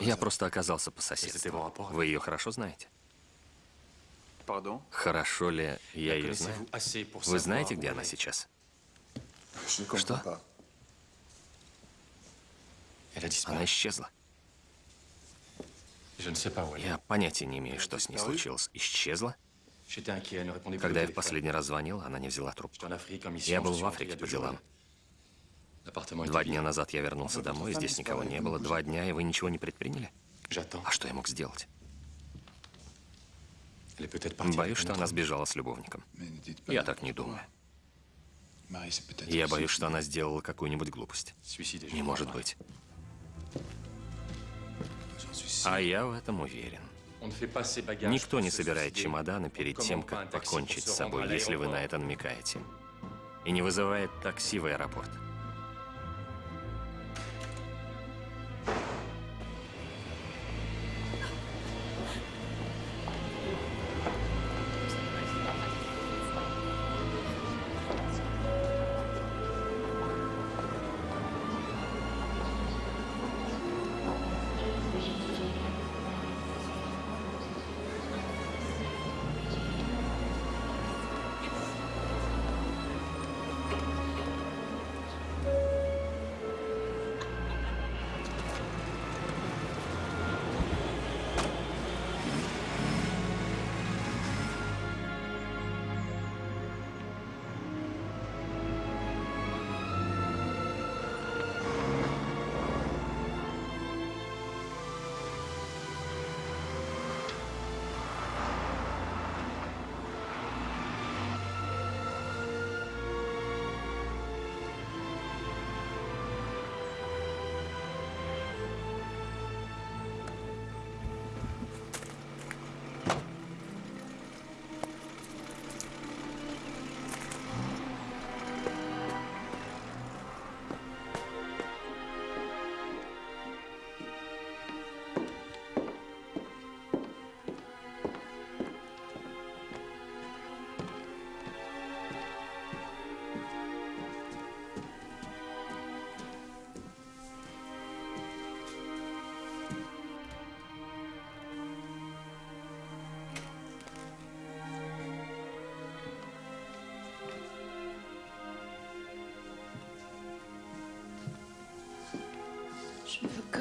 Я просто оказался по соседству. Вы ее хорошо знаете? Хорошо ли я ее знаю? Вы знаете, где она сейчас? Что? Она исчезла. Я понятия не имею, что с ней случилось. Исчезла? Когда я в последний раз звонил, она не взяла трубку. Я был в Африке по делам. Два дня назад я вернулся домой, здесь никого не было. Два дня, и вы ничего не предприняли? А что я мог сделать? Боюсь, что она сбежала с любовником. Я так не думаю. Я боюсь, что она сделала какую-нибудь глупость. Не может быть. А я в этом уверен. Никто не собирает чемоданы перед тем, как покончить с собой, если вы на это намекаете. И не вызывает такси в аэропорт.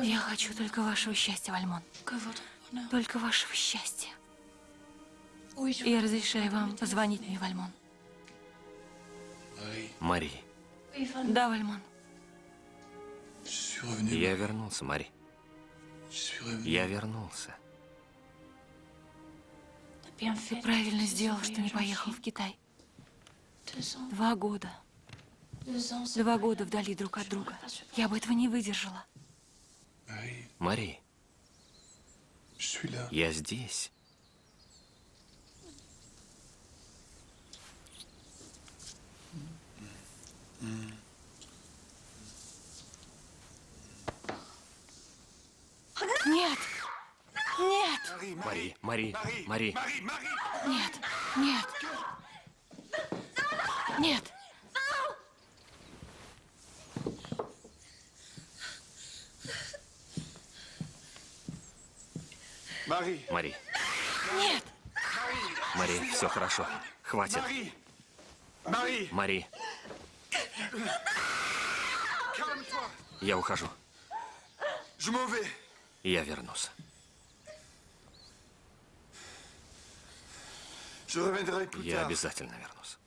Я хочу только вашего счастья, Вальмон. Только вашего счастья. Я разрешаю вам позвонить мне, Вальмон. Мари, Да, Вальмон. Я вернулся, Мари. Я вернулся. Ты правильно сделал, что не поехал в Китай. Два года. Два года вдали друг от друга. Я бы этого не выдержала. Marie, Мари, я здесь. Нет! Нет! Мари, Мари, Мари. Нет! Нет! Нет! Мари, Нет! Мари, все хорошо. Хватит. Мари, calme-toi. я ухожу. Я вернусь. Я обязательно вернусь.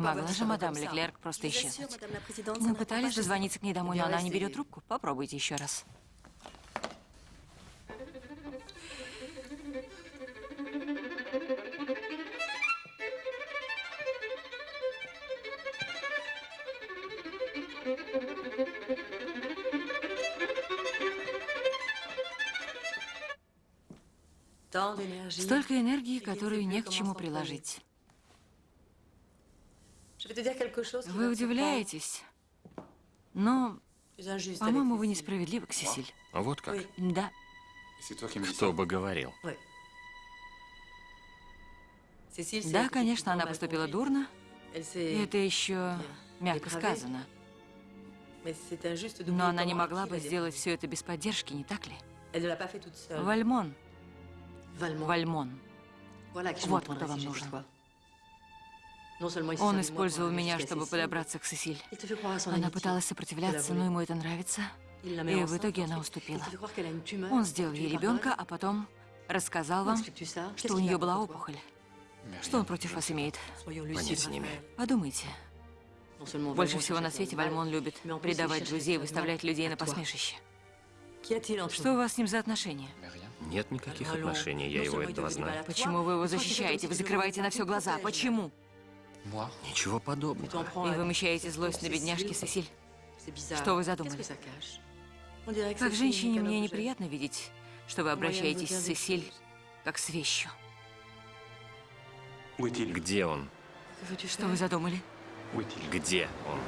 Могла же мадам Леклерк просто исчезнуть. Мы пытались дозвониться к ней домой, но она не берет трубку. Попробуйте еще раз. Столько энергии, которую не к чему приложить. Вы удивляетесь, но, по-моему, вы несправедливы к Сесиль. Вот как? Да. Кто бы говорил? Да, конечно, она поступила дурно. И это еще мягко сказано. Но она не могла бы сделать все это без поддержки, не так ли? Вальмон. Вальмон. Вот кто вам нужен. Он использовал меня, чтобы подобраться к Сесиль. Она пыталась сопротивляться, но ему это нравится. И в итоге она уступила. Он сделал ей ребенка, а потом рассказал вам, что у нее была опухоль. Что он против вас имеет? Понятия не имею. Подумайте. Больше всего на свете Вальмон любит предавать друзей, выставлять людей на посмешище. Что у вас с ним за отношения? Нет никаких отношений, я его этого знаю. Почему вы его защищаете? Вы закрываете на все глаза. Почему? Ничего подобного. И вымещаете злость на бедняжке Сесиль. Что вы задумали? Как женщине мне неприятно видеть, что вы обращаетесь с Сесиль как с вещью. Где он? Что вы задумали? Где он?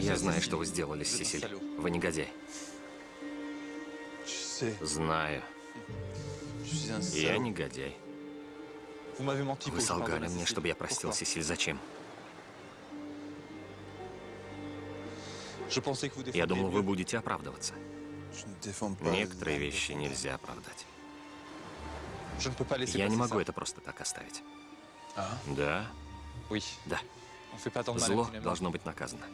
Я знаю, что вы сделали с Сесиль. Вы негодяй. Знаю. Я негодяй. Вы солгали мне, чтобы я простил Сесиль. Зачем? Я думал, вы будете оправдываться. Некоторые вещи нельзя оправдать. Я не могу это просто так оставить. Да? Да. Зло должно быть наказано.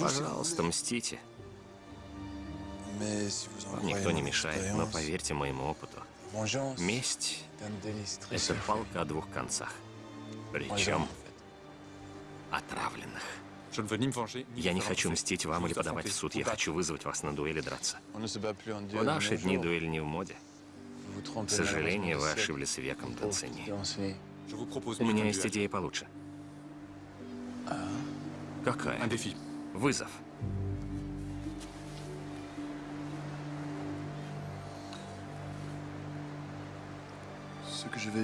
Пожалуйста, мстите. Вам никто не мешает, но поверьте моему опыту, месть — это палка о двух концах. Причем отравленных. Я не хочу мстить вам или подавать в суд. Я хочу вызвать вас на дуэль и драться. В наши дни дуэль не в моде. К сожалению, вы ошиблись веком, Танцини. У меня есть идея получше. Какая? Вызов.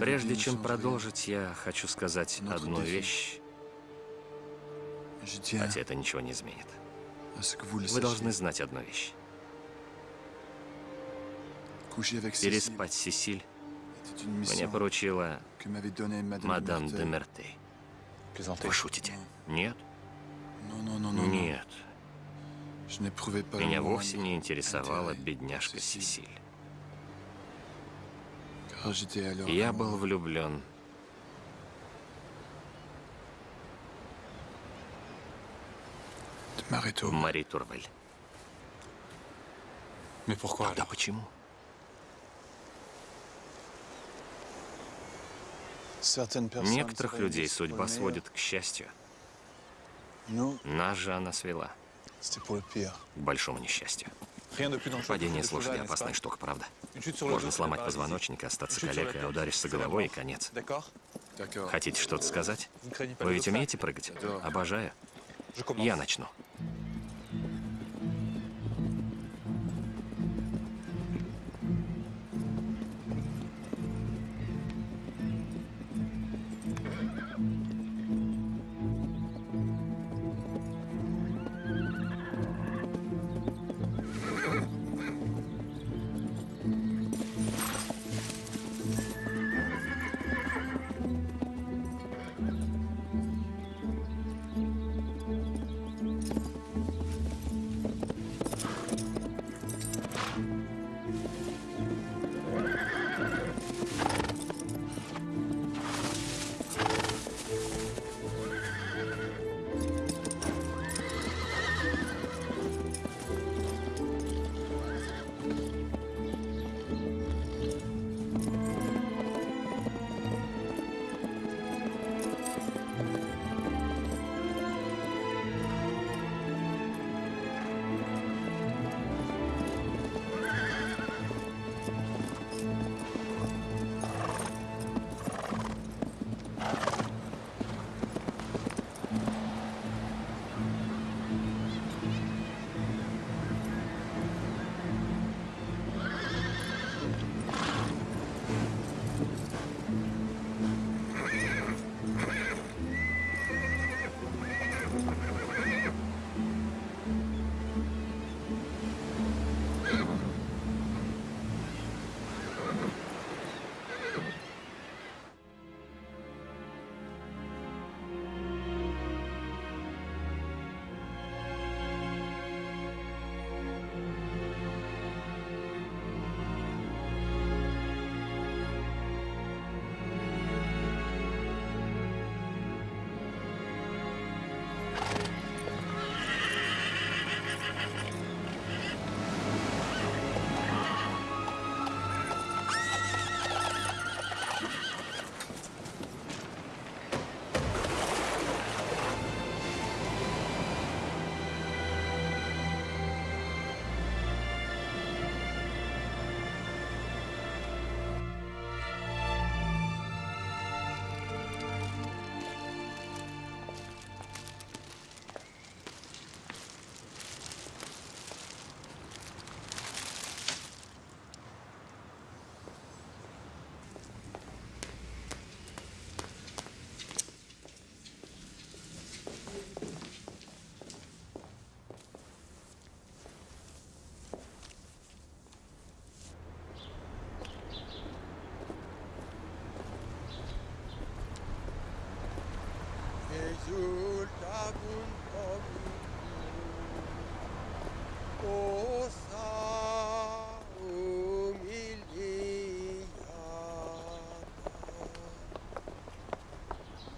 Прежде чем продолжить, я хочу сказать одну вещь, хотя это ничего не изменит. Вы должны знать одну вещь. Переспать Сесиль мне поручила мадам де Мертей. Вы шутите? Нет? Нет. Меня вовсе не интересовала бедняжка Сесиль. Я был влюблен Мари Турвель. Тогда почему? Некоторых людей судьба сводит к счастью. Нас же она свела к большому несчастью. Падение с лошади – опасная штука, правда? Можно сломать позвоночник, остаться калекой, а ударишься головой и конец. Хотите что-то сказать? Вы ведь умеете прыгать? Обожаю. Я начну.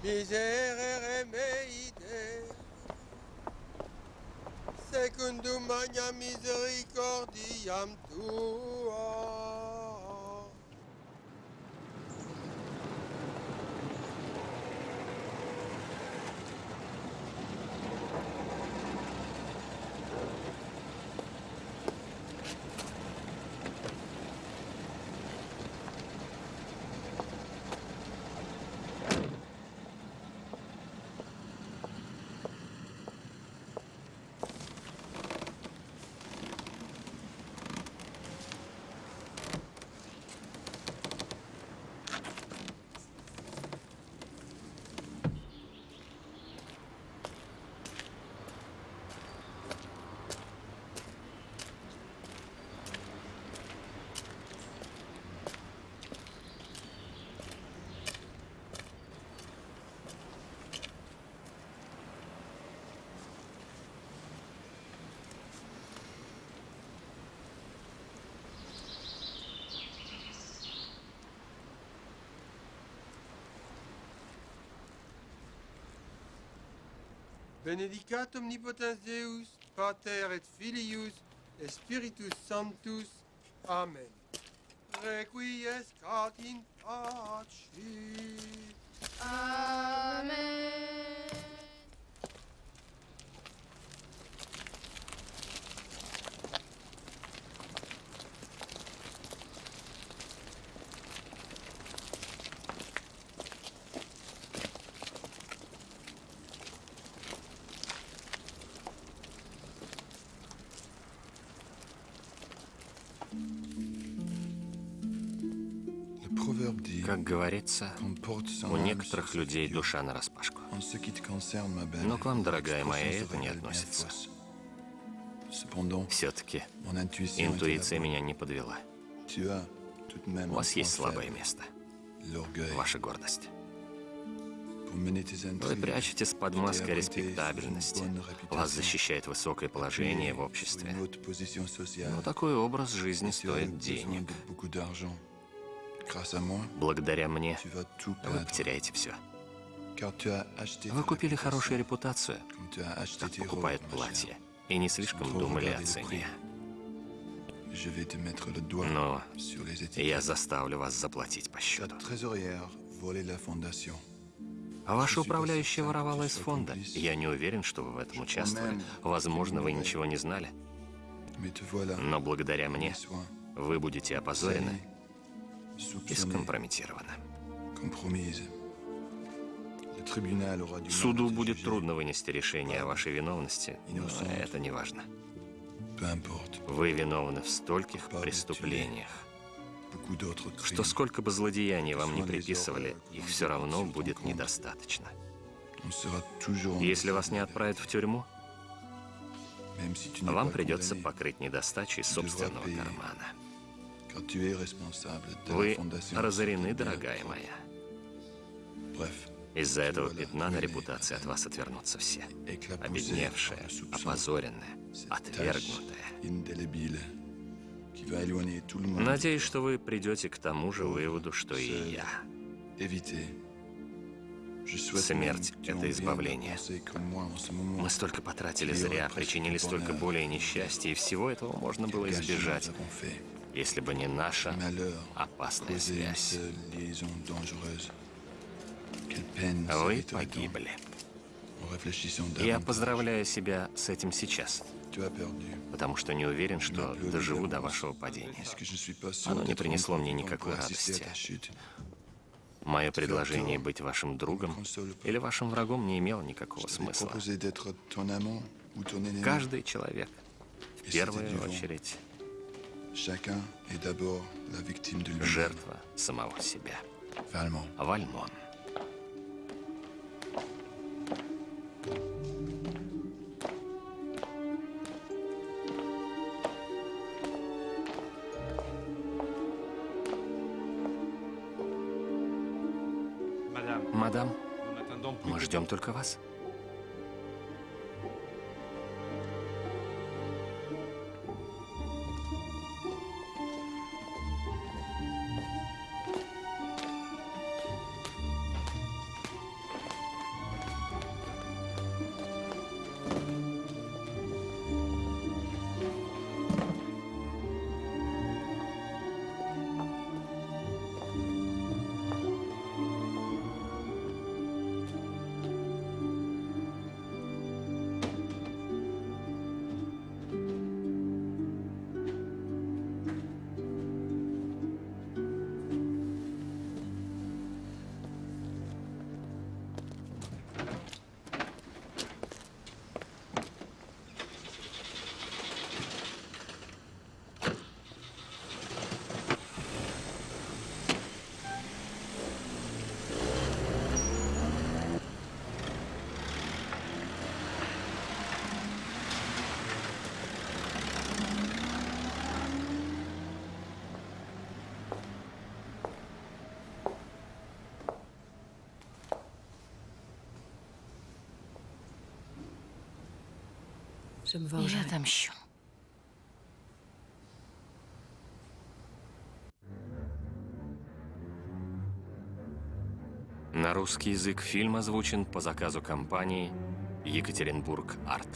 Miserere meide, sec secundum magna misericordiam tua. benedicat omnipotens Deus, Pater et Filius, et Spiritus Sanctus. Amen. Requiescat in pace. Amen. Говорится, у некоторых людей душа нараспашку. Но к вам, дорогая моя, это не относится. Все-таки интуиция меня не подвела. У вас есть слабое место. Ваша гордость. Вы прячетесь под маской респектабельности. Вас защищает высокое положение в обществе. Но такой образ жизни стоит денег. Благодаря мне вы потеряете все. Вы купили хорошую репутацию, как покупают платье, и не слишком думали о цене. Но я заставлю вас заплатить по счету. ваша управляющая воровала из фонда. Я не уверен, что вы в этом участвовали. Возможно, вы ничего не знали. Но благодаря мне вы будете опозорены и mal Суду будет трудно вынести решение о вашей виновности, но это не важно. Вы виновны в стольких преступлениях, что сколько бы злодеяний вам не приписывали, их все равно будет недостаточно. Если вас не отправят в тюрьму, вам придется покрыть недостачи собственного кармана. Вы разорены, дорогая моя. Из-за этого пятна на репутации от вас отвернутся все. Обедневшая, опозоренная, отвергнутая. Надеюсь, что вы придете к тому же выводу, что и я. Смерть это избавление. Мы столько потратили зря, причинили столько боли и несчастья, и всего этого можно было избежать. Если бы не наша опасная связь. Вы погибли. Я поздравляю себя с этим сейчас, потому что не уверен, что доживу до вашего падения. Оно не принесло мне никакой радости. Мое предложение быть вашим другом или вашим врагом не имело никакого смысла. Каждый человек, в первую очередь, жертва самого себя. Valmont. Вальмон. Madame, Мадам, мы ждем только вас. Я отомщу. На русский язык фильм озвучен по заказу компании Екатеринбург Арт.